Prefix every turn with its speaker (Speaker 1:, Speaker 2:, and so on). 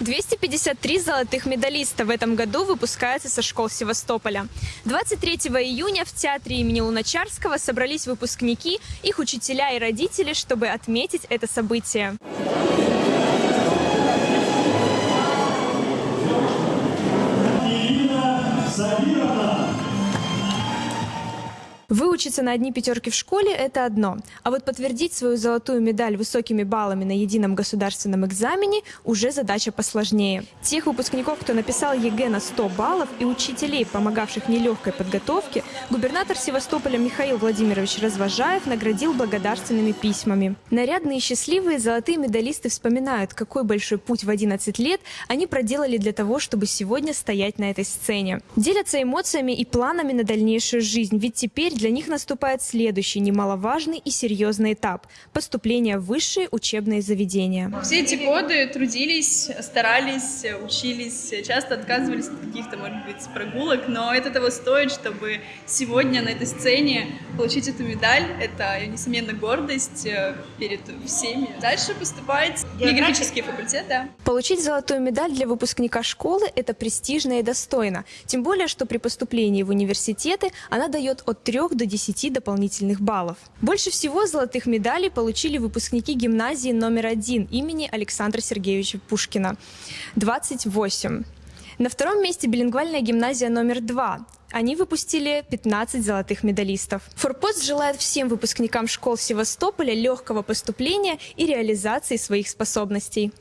Speaker 1: 253 золотых медалиста в этом году выпускаются со школ Севастополя. 23 июня в театре имени Луначарского собрались выпускники, их учителя и родители, чтобы отметить это событие. Выучиться на одни пятерки в школе – это одно. А вот подтвердить свою золотую медаль высокими баллами на едином государственном экзамене – уже задача посложнее. Тех выпускников, кто написал ЕГЭ на 100 баллов и учителей, помогавших нелегкой подготовке, губернатор Севастополя Михаил Владимирович Развожаев наградил благодарственными письмами. Нарядные и счастливые золотые медалисты вспоминают, какой большой путь в 11 лет они проделали для того, чтобы сегодня стоять на этой сцене. Делятся эмоциями и планами на дальнейшую жизнь, ведь теперь для них наступает следующий немаловажный и серьезный этап – поступление в высшие учебные заведения.
Speaker 2: Все эти годы трудились, старались, учились, часто отказывались от каких-то, может быть, прогулок, но это того стоит, чтобы сегодня на этой сцене получить эту медаль. Это, несомненно, гордость э, перед всеми. Дальше поступать в географический факультет, да.
Speaker 1: Получить золотую медаль для выпускника школы – это престижно и достойно. Тем более, что при поступлении в университеты она дает от 3 до 10 дополнительных баллов. Больше всего золотых медалей получили выпускники гимназии номер один имени Александра Сергеевича Пушкина – 28. На втором месте билингвальная гимназия номер два. Они выпустили 15 золотых медалистов. Форпост желает всем выпускникам школ Севастополя легкого поступления и реализации своих способностей.